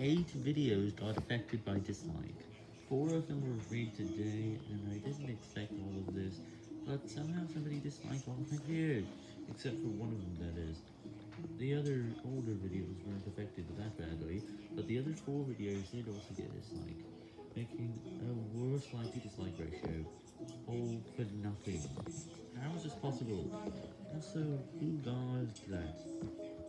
8 videos got affected by dislike. 4 of them were made today, and I didn't expect all of this, but somehow somebody disliked all of my videos, except for one of them that is. The other older videos weren't affected that badly, but the other 4 videos did also get dislike, making a worse like to dislike ratio. All for nothing. How is this possible? Also, who died?